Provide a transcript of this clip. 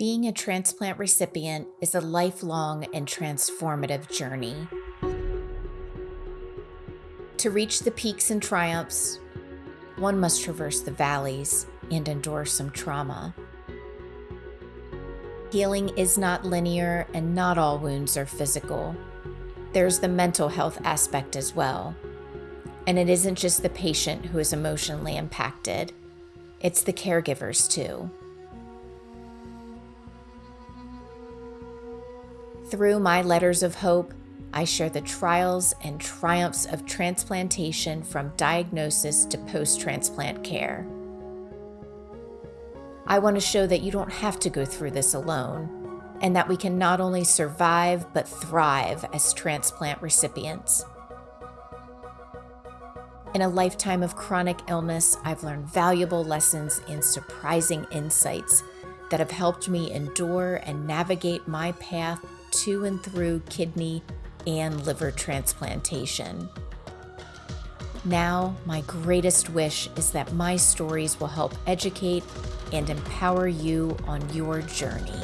Being a transplant recipient is a lifelong and transformative journey. To reach the peaks and triumphs, one must traverse the valleys and endure some trauma. Healing is not linear, and not all wounds are physical. There's the mental health aspect as well. And it isn't just the patient who is emotionally impacted, it's the caregivers too. Through my letters of hope, I share the trials and triumphs of transplantation from diagnosis to post transplant care. I want to show that you don't have to go through this alone, and that we can not only survive but thrive as transplant recipients. In a lifetime of chronic illness, I've learned valuable lessons and surprising insights that have helped me endure and navigate my path to and through kidney and liver transplantation. Now, my greatest wish is that my stories will help educate and empower you on your journey.